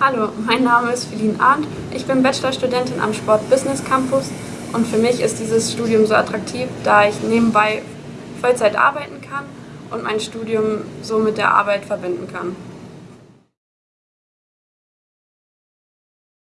Hallo, mein Name ist Feline Arndt. Ich bin Bachelorstudentin am Sport Business Campus und für mich ist dieses Studium so attraktiv, da ich nebenbei Vollzeit arbeiten kann und mein Studium so mit der Arbeit verbinden kann.